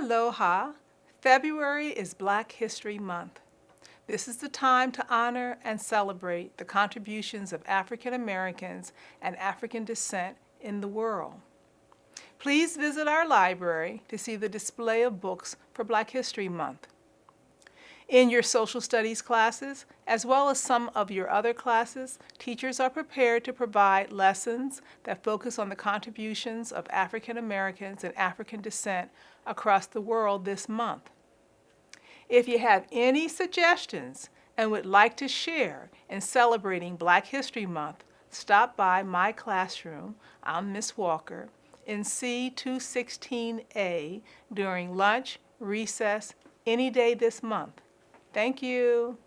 Aloha! February is Black History Month. This is the time to honor and celebrate the contributions of African Americans and African descent in the world. Please visit our library to see the display of books for Black History Month. In your social studies classes, as well as some of your other classes, teachers are prepared to provide lessons that focus on the contributions of African Americans and African descent across the world this month. If you have any suggestions and would like to share in celebrating Black History Month, stop by my classroom, I'm Miss Walker, in C216A during lunch, recess, any day this month. Thank you.